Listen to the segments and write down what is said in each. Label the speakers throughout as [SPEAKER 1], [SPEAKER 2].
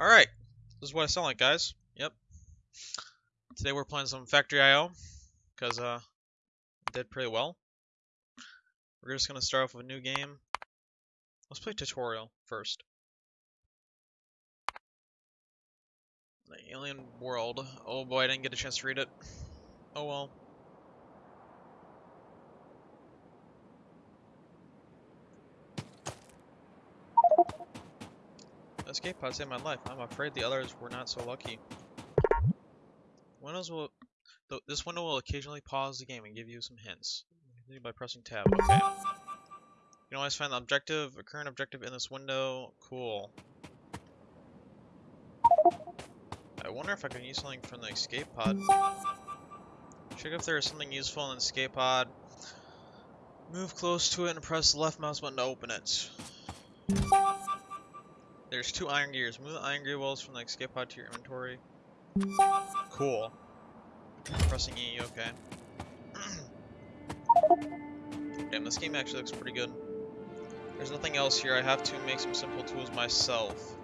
[SPEAKER 1] Alright, this is what I sound like, guys. Yep. Today we're playing some Factorio, because, uh, did pretty well. We're just gonna start off with a new game. Let's play tutorial first. The Alien World. Oh boy, I didn't get a chance to read it. Oh well. Escape pod saved my life. I'm afraid the others were not so lucky. Windows will... th this window will occasionally pause the game and give you some hints. Continue by pressing tab. Okay. You can always find the objective, current objective in this window. Cool. I wonder if I can use something from the escape pod. Check if there is something useful in the escape pod. Move close to it and press the left mouse button to open it. There's two iron gears. Move the iron gear wheels from the escape pod to your inventory. Cool. Pressing E, okay. Damn, this game actually looks pretty good. There's nothing else here. I have to make some simple tools myself.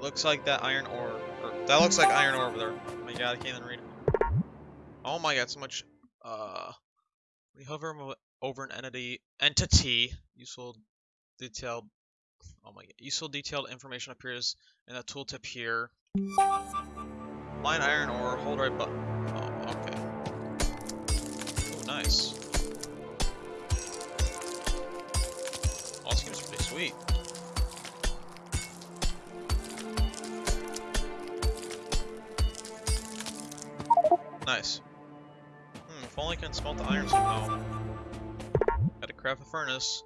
[SPEAKER 1] Looks like that iron ore. Or, that looks like iron ore over there. Oh my god, I can't even read it. Oh my god, so much. Uh, we hover over an entity. Entity. Useful detailed Oh my god. Useful detailed information appears in the tooltip here. Line iron ore, hold right button. Oh, okay. Oh, nice. All game's pretty sweet. Nice. Hmm, if only I can smelt the iron somehow. Gotta craft a furnace.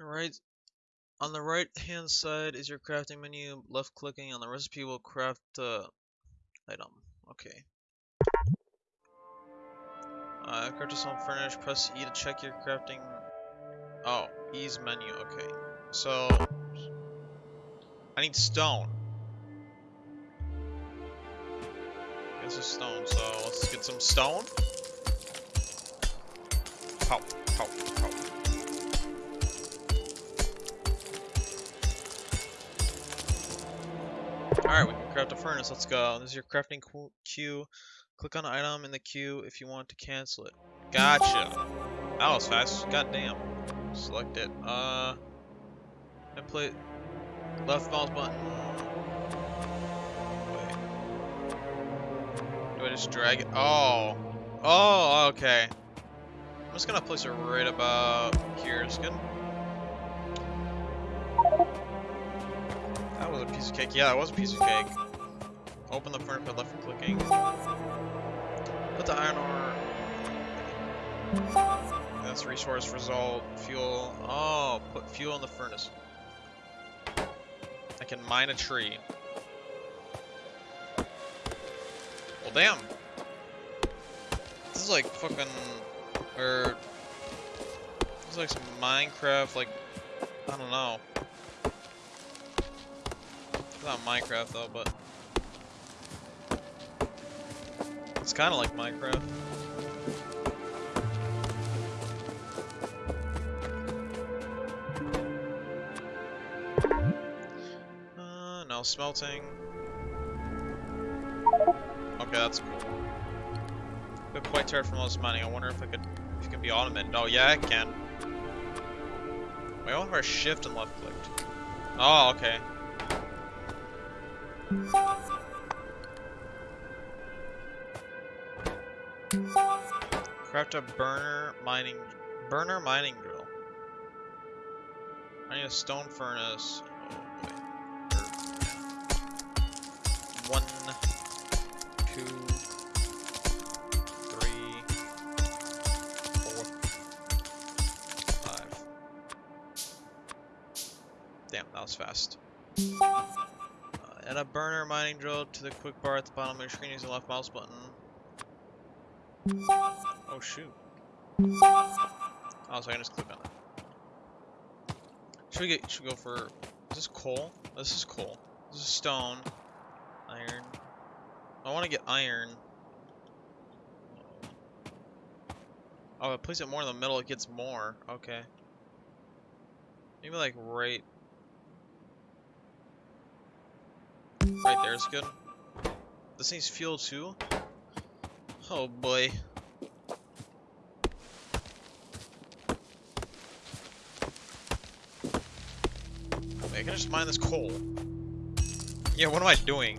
[SPEAKER 1] Alright, on the right hand side is your crafting menu. Left clicking on the recipe will craft the item. Okay. Uh, craft a small furnish. Press E to check your crafting. Oh, E's menu. Okay. So I need stone. This is stone. So let's get some stone. Pow, pow, pow. Alright, we can craft a furnace. Let's go. This is your crafting queue. Click on the item in the queue if you want to cancel it. Gotcha. That was fast. God damn. Select it. Uh, and play left mouse button. Wait. Do I just drag it? Oh. Oh, okay. I'm just gonna place it right about here. It's. A piece of cake. Yeah, it was a piece of cake. Open the furnace by left clicking. Put the iron ore. That's resource result. Fuel. Oh, put fuel in the furnace. I can mine a tree. Well, damn. This is like fucking, or this is like some Minecraft, like I don't know not Minecraft though, but it's kind of like Minecraft. Uh, no smelting. Okay, that's cool. Been quite tired from all this mining. I wonder if I could, if it can be automated. Oh yeah, it can. Wait, wonder if I shift and left clicked. Oh, okay. A burner mining burner mining drill. I need a stone furnace. Oh, er, One, two, three, four, five. Damn, that was fast. Uh, add a burner mining drill to the quick bar at the bottom of your screen using the left mouse button. Oh shoot. Oh, so I can just click on it. Should we get should we go for is this coal? This is coal. This is stone. Iron. I wanna get iron. Oh, I place it more in the middle, it gets more. Okay. Maybe like right Right there is good. This needs fuel too. Oh boy. Just mine this coal. Yeah, what am I doing?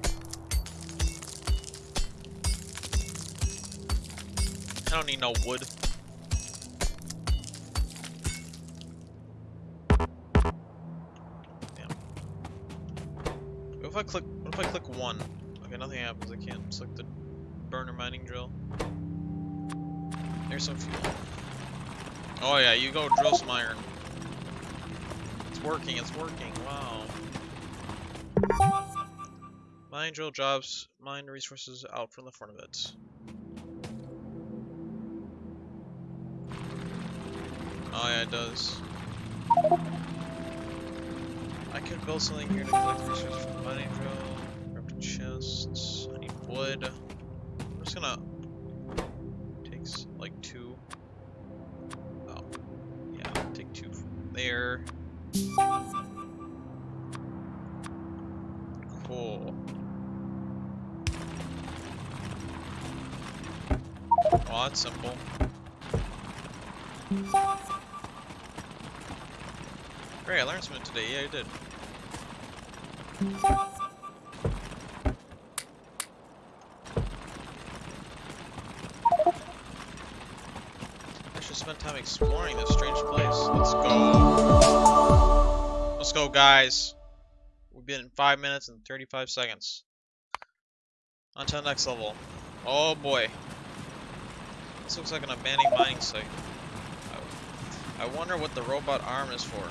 [SPEAKER 1] I don't need no wood. Damn. What if I click what if I click one? Okay, nothing happens. I can't select the burner mining drill. There's some fuel. Oh yeah, you go drill some iron. It's working, it's working, wow. Mine drill jobs, mine resources out from the front of it. Oh yeah, it does. I could build something here to collect resources from the mining drill. Grab chests. I need wood. Oh, that's simple. Great, I learned something today. Yeah, I did. I should spend time exploring this strange place. Let's go. Let's go, guys. We've been in 5 minutes and 35 seconds. On to the next level. Oh boy. This looks like an abandoned mining site. I, I wonder what the robot arm is for.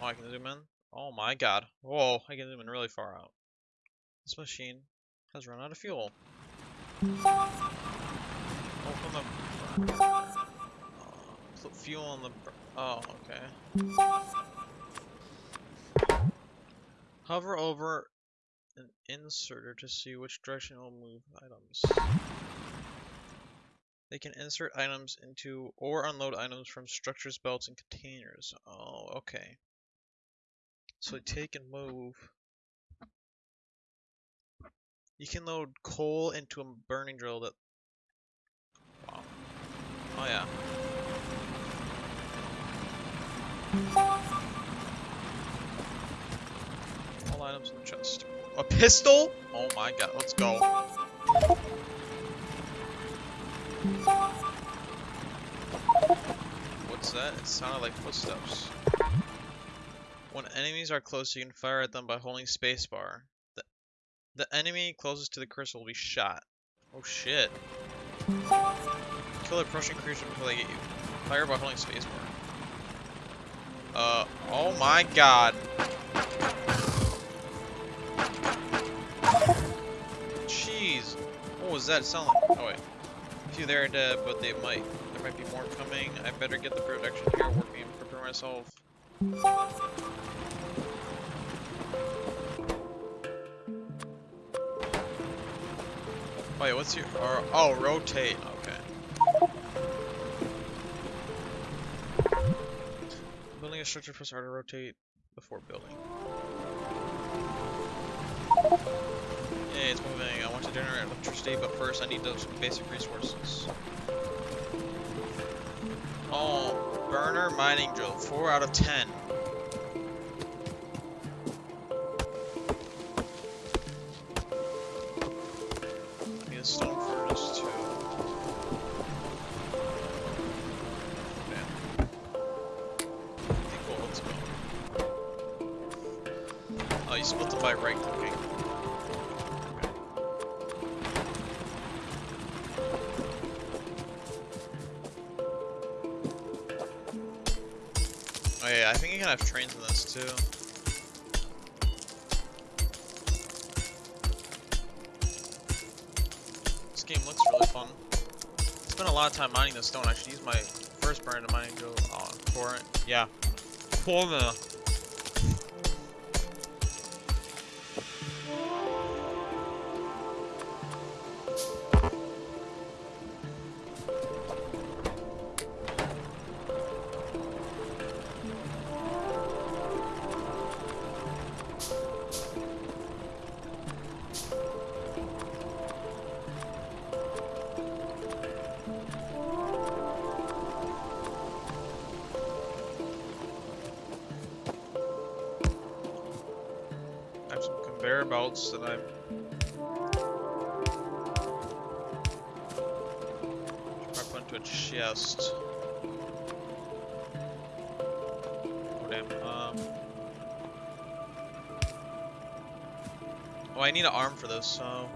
[SPEAKER 1] Oh, I can zoom in? Oh my god. Whoa, I can zoom in really far out. This machine has run out of fuel. Open the put fuel on the Oh, okay. Hover over an inserter to see which direction it will move items. They can insert items into or unload items from structures, belts, and containers. Oh, okay. So take and move. You can load coal into a burning drill that... Wow. Oh yeah. All items in the chest. A pistol? Oh my god, let's go. What's that? It sounded like footsteps. When enemies are close, you can fire at them by holding spacebar. The, the enemy closest to the crystal will be shot. Oh shit. Kill approaching creature before they get you. Fire by holding spacebar. Uh, oh my god. Jeez. What was that sound like? Oh wait. Few there dead, but they might. There might be more coming. I better get the protection here working and prepare myself. Wait, what's your... Oh, rotate. Okay. Building a structure for start to rotate before building. Yeah, it's moving. I want to generate electricity, but first I need those basic resources. Oh, burner mining drill. 4 out of 10. You can have trains in this too. This game looks really fun. I Spent a lot of time mining this stone. I should use my first burn to mining go uh, for it. Yeah. For the Oh, I need an arm for this, so.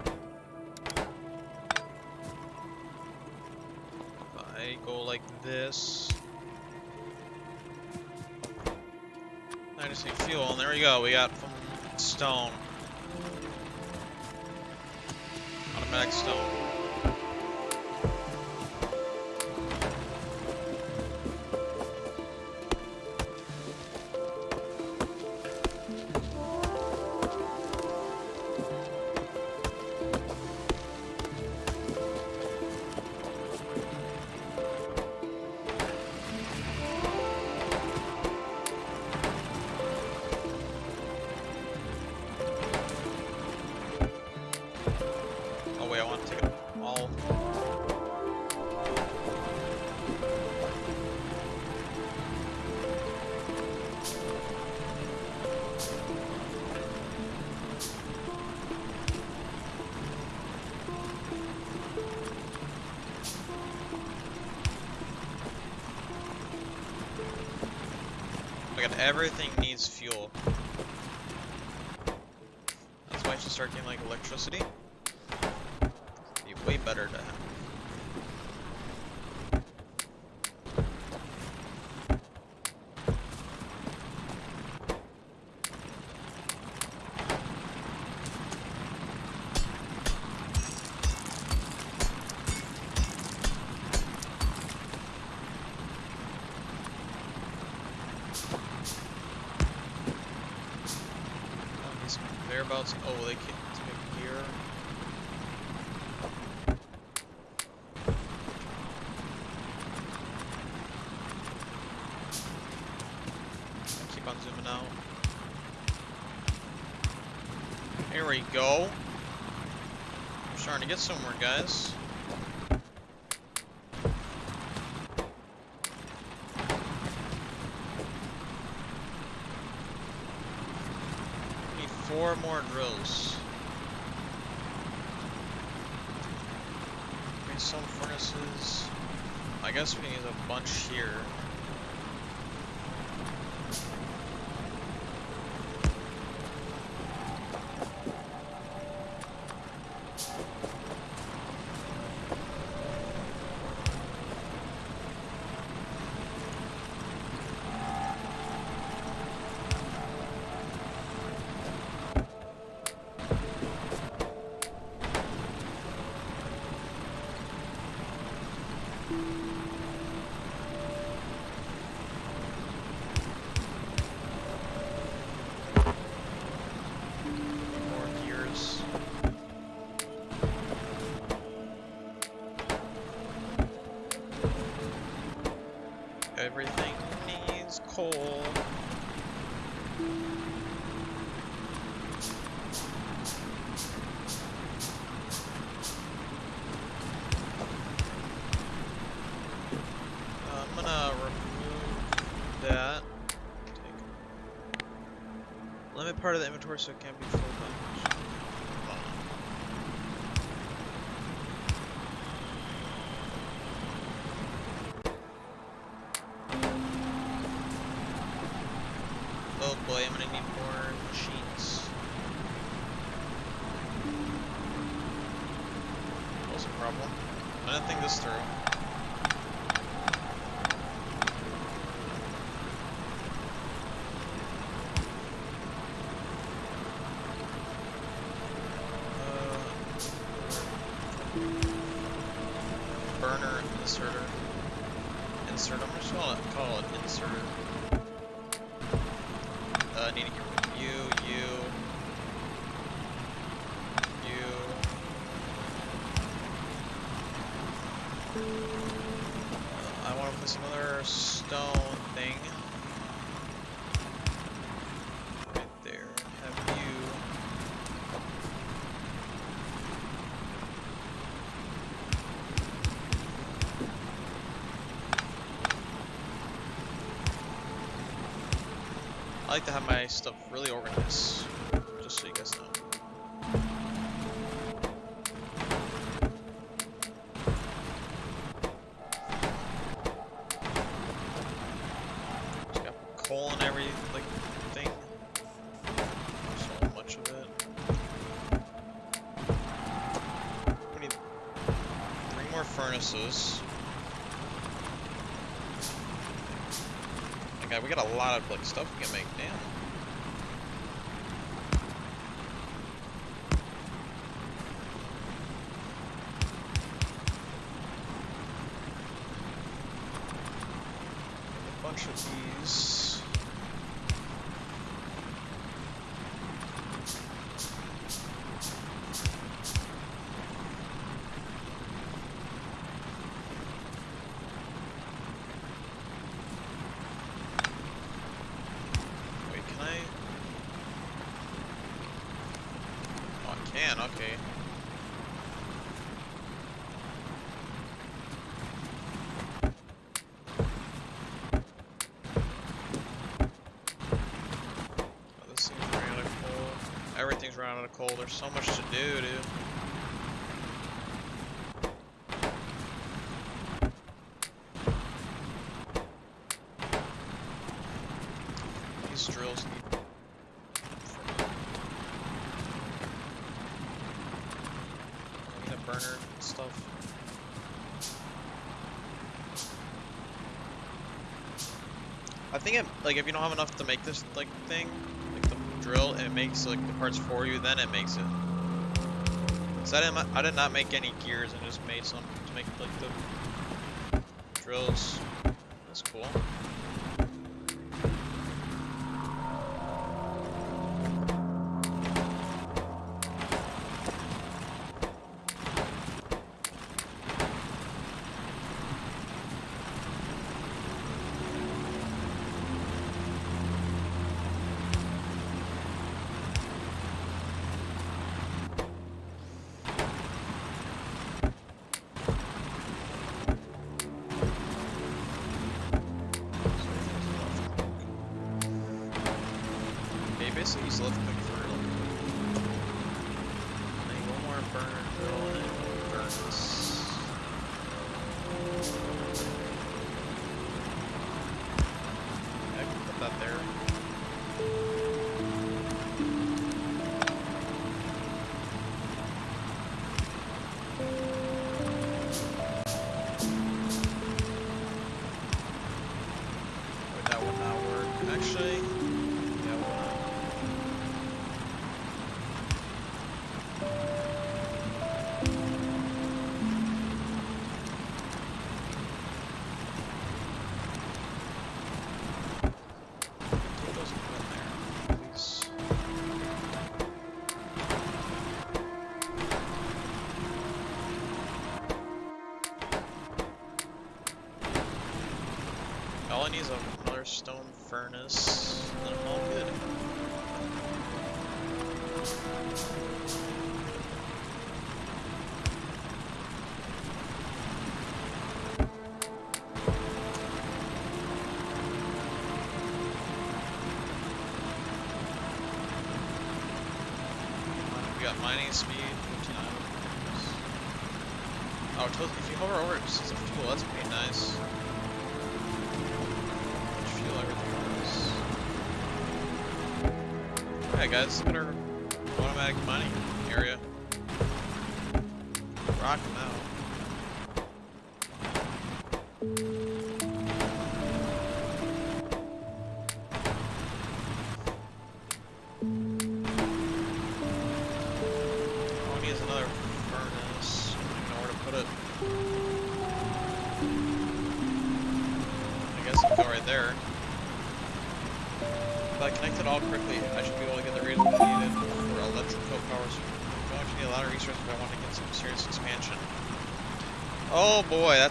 [SPEAKER 1] I go like this. I just need fuel, and there we go. We got stone. Automatic stone. At everything needs fuel. That's why I should start getting like electricity be way better to have. Oh, these conveyor belts. Oh, they can to make gear. Keep on zooming out. Here we go. We're starting to get somewhere, guys. Need four more drills. Need some furnaces. I guess we need a bunch here. Limit part of the inventory so it can't be filled some other stone thing. Right there. Have you. I like to have my stuff really organized. just so you guys know. Lot of like stuff we can make. Damn. a bunch of these. Wait, can I? Oh, I can. Okay. Oh, this thing's running out of coal. Coal. There's so much to do, dude. These drills need. I think it, like if you don't have enough to make this like thing, drill, it makes like the parts for you, then it makes it. Cause I didn't, I did not make any gears, and just made some to make like the drills. That's cool. Stone furnace, and I'm all good. We got mining speed, 15 items. Oh, if you hover over it, it says a fuel, that's pretty nice. Alright guys, at our automatic mining area. Rocking out.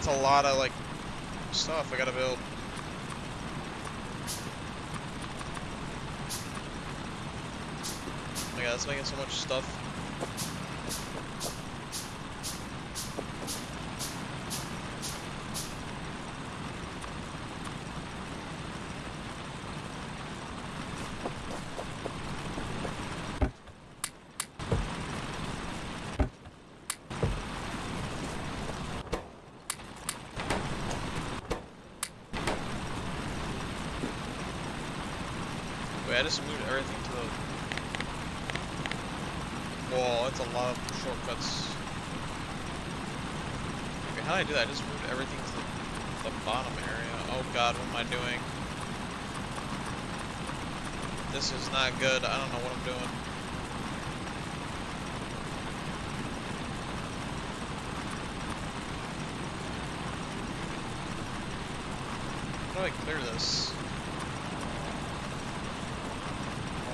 [SPEAKER 1] A lot of like stuff I gotta build. Oh my god, that's making so much stuff. I just moved everything to the wall. That's a lot of shortcuts. I do that? I just moved everything to the, the bottom area. Oh god, what am I doing? This is not good. I don't know what I'm doing. How do I clear this?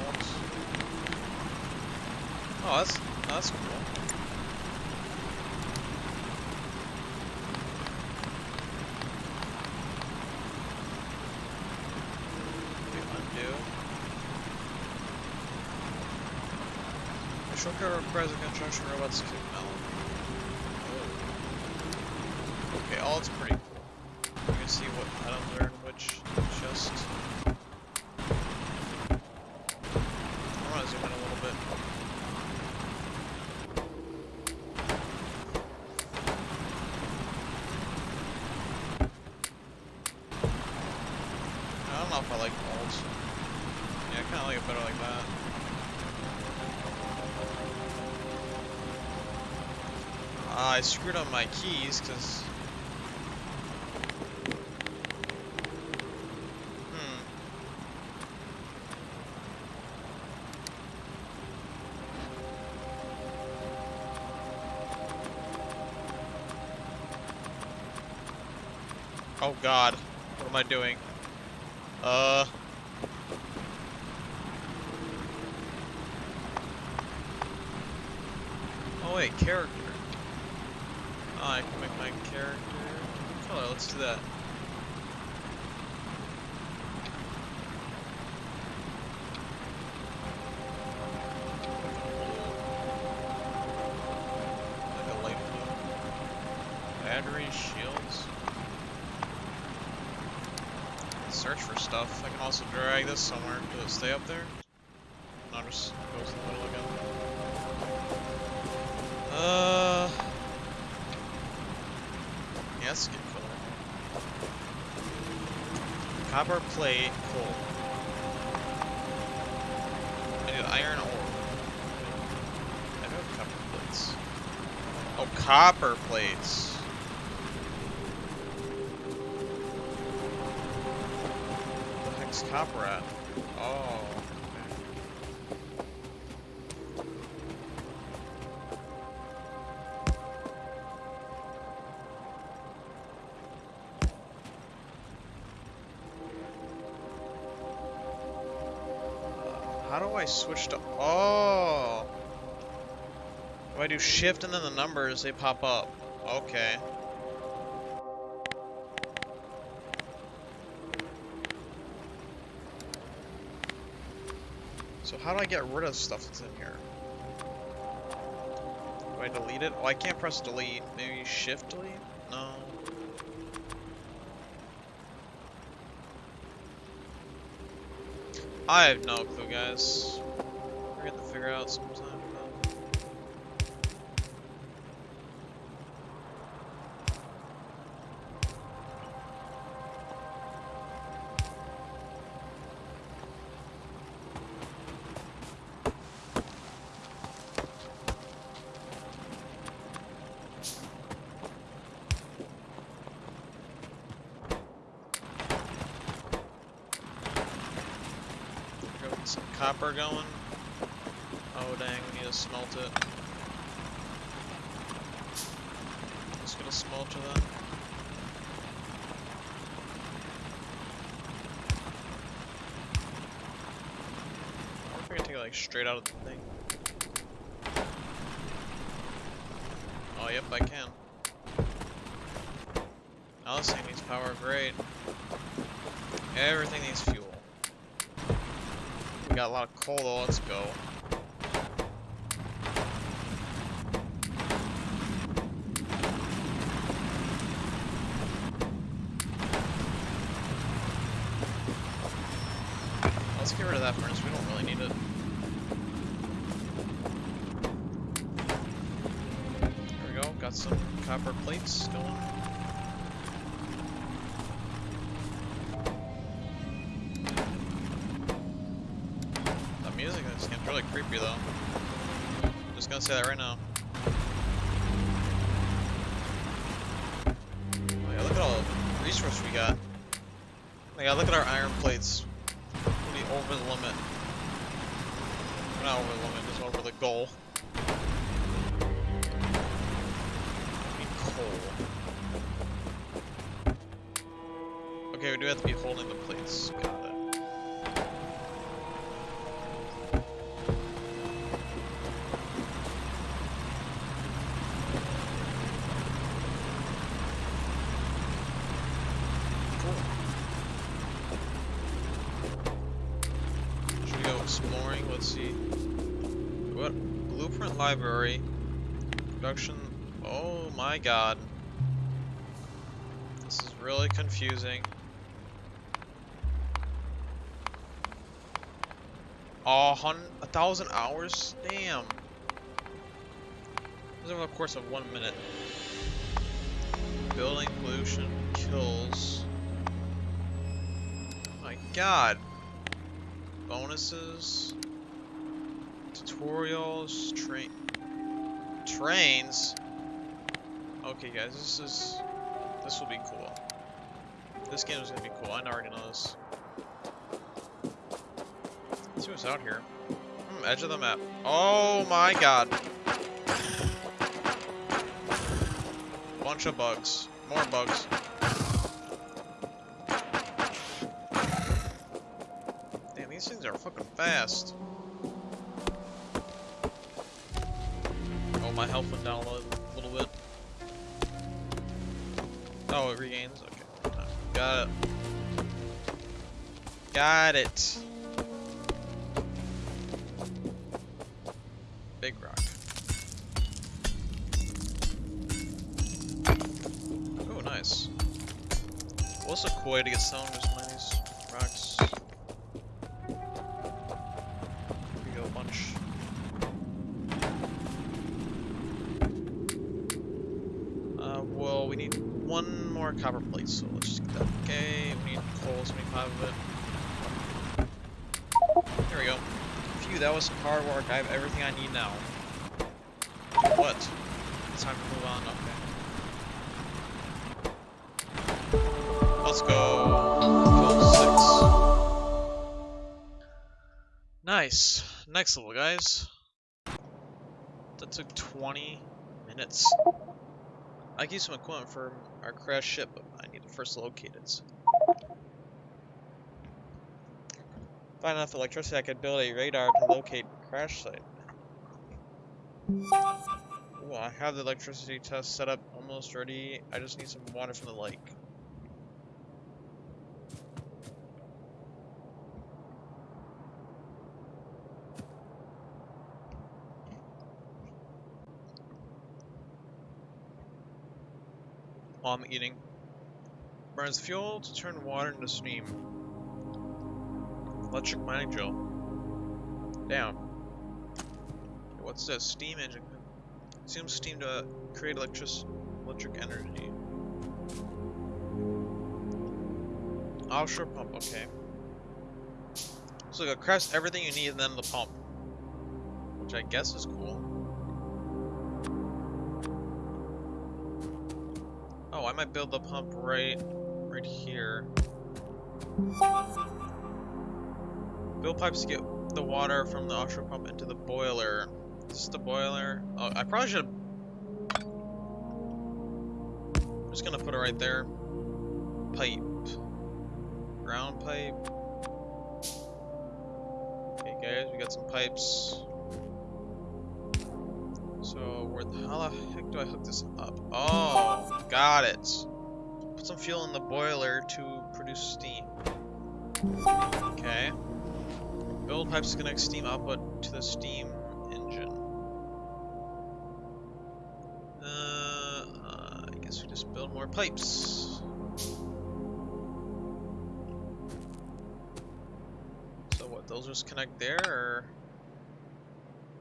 [SPEAKER 1] Alt. Oh, that's that's cool. Okay, undo. Shortcut requires a construction robot's kick melon. Okay, all it's pretty my keys because. Hmm. Oh god. What am I doing? Uh. Oh wait, character. Oh, I can make my character color. Let's do that. Shields. Search for stuff. I can also drag this somewhere. Does it stay up there? Plate, coal. I need iron ore. I do have copper plates. Oh, copper plates. Where the heck's copper at? Oh. I switch to... Oh! If I do shift and then the numbers, they pop up. Okay. So how do I get rid of stuff that's in here? Do I delete it? Oh, I can't press delete. Maybe shift delete? No. I have no clue, guys. We're gonna figure out sometime. Copper going. Oh dang, we need to smelt it. Just gonna smelt then. I wonder if I can take it like straight out of the thing. Oh yep, I can. Now this thing needs power, great. Everything needs fuel. We got a lot of coal though, let's go. Let's get rid of that furnace, we don't really need it. There we go, got some copper plates going. Though. Just gonna say that right now. Oh yeah, look at all the resource we got. Oh yeah, look at our iron plates. We over the limit. We're not over the limit, just over the goal. Okay, we do have to be holding the plates. Library. Production. Oh my god. This is really confusing. Oh, hun a thousand hours? Damn. This is over the course of one minute. Building pollution kills. Oh my god. Bonuses. Tutorials. Train. Trains? Okay, guys, this is. This will be cool. This game is gonna be cool. I already know this. Let's see what's out here. Hmm, edge of the map. Oh my god. Bunch of bugs. More bugs. Damn, these things are fucking fast. Health went down a little, bit. Oh, it regains? Okay. Got it. Got it. Big rock. Oh, nice. What's a way to get some of so let's just get that. Okay, we need coal, 75 of it. There we go. Phew, that was some hard work. I have everything I need now. What? It's time to move on, okay. Let's go. Six. Nice. Next level, guys. That took 20 minutes. I can some equipment for our crashed ship, but need to first locate it. Find enough electricity, I could build a radar to locate crash site. Ooh, I have the electricity test set up almost ready. I just need some water from the lake. While I'm eating. Burns fuel to turn water into steam. Electric mining drill. Damn. What's this? Steam engine. Consumes steam to create electric electric energy. Offshore pump, okay. So it crafts everything you need and then the pump. Which I guess is cool. Oh, I might build the pump right right here. Bill pipes to get the water from the offshore pump into the boiler. This is the boiler. Oh, I probably should. I'm just gonna put it right there. Pipe. Ground pipe. Okay, guys, we got some pipes. So, where the how the heck do I hook this up? Oh, got it. Put some fuel in the boiler to produce steam. Okay. Build pipes to connect steam output to the steam engine. Uh, uh, I guess we just build more pipes. So what, those just connect there, or?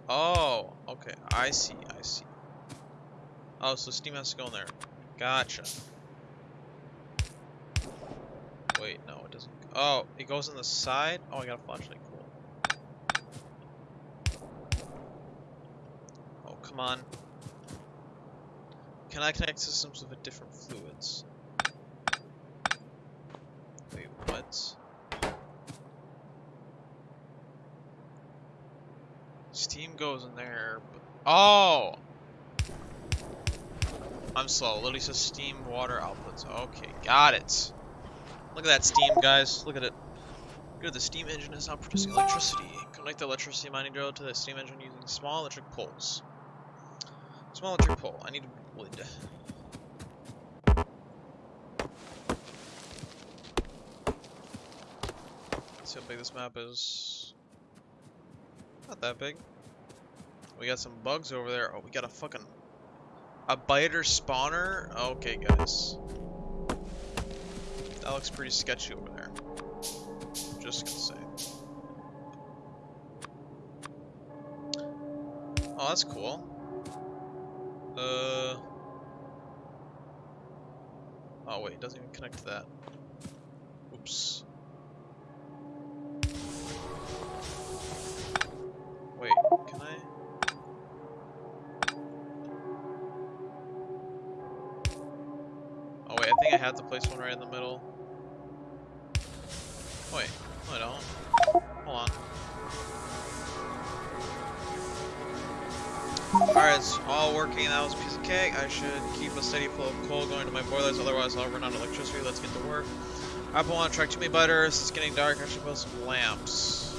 [SPEAKER 1] Oh, okay, I see, I see. Oh, so steam has to go in there. Gotcha. Wait, no, it doesn't. Oh, it goes on the side? Oh, I got a flashlight. Cool. Oh, come on. Can I connect systems with different fluids? Wait, what? Steam goes in there. oh! I'm slow. It literally says steam water outputs. Okay, got it. Look at that steam, guys. Look at it. Good, the steam engine is now producing electricity. Connect the electricity mining drill to the steam engine using small electric poles. Small electric pole. I need wood. See how big this map is. Not that big. We got some bugs over there. Oh, we got a fucking... A biter spawner? Okay, guys. That looks pretty sketchy over there. Just gonna say. Oh, that's cool. Uh... Oh wait, it doesn't even connect to that. Oops. Have to place one right in the middle. Oh, wait, no I don't. Hold on. Alright, it's all working. That was a piece of cake. I should keep a steady flow of coal going to my boilers, otherwise I'll run out of electricity. Let's get to work. I want to track too many butters. It's getting dark. I should put some lamps.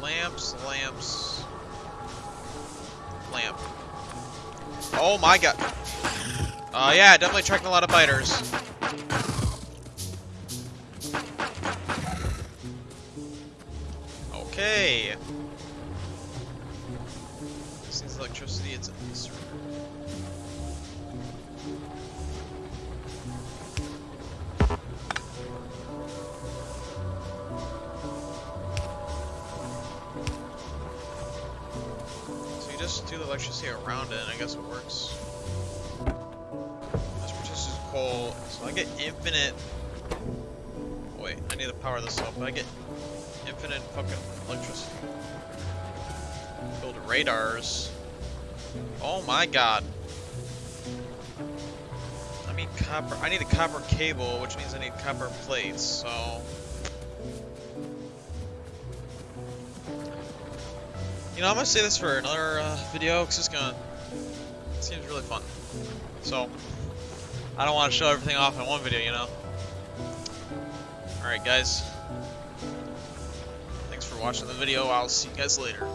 [SPEAKER 1] Lamps, lamps. Lamp. Oh my god. Uh, yeah, definitely tracking a lot of biters. Okay. Needs electricity, it's a mystery. So you just do the electricity around it, and I guess it works. So I get infinite... Wait, I need to power this up, I get infinite fucking electricity. Build radars. Oh my god. I mean copper. I need a copper cable, which means I need copper plates, so... You know, I'm gonna say this for another uh, video, because it's gonna... It seems really fun. So, I don't want to show everything off in one video, you know? Alright guys. Thanks for watching the video, I'll see you guys later.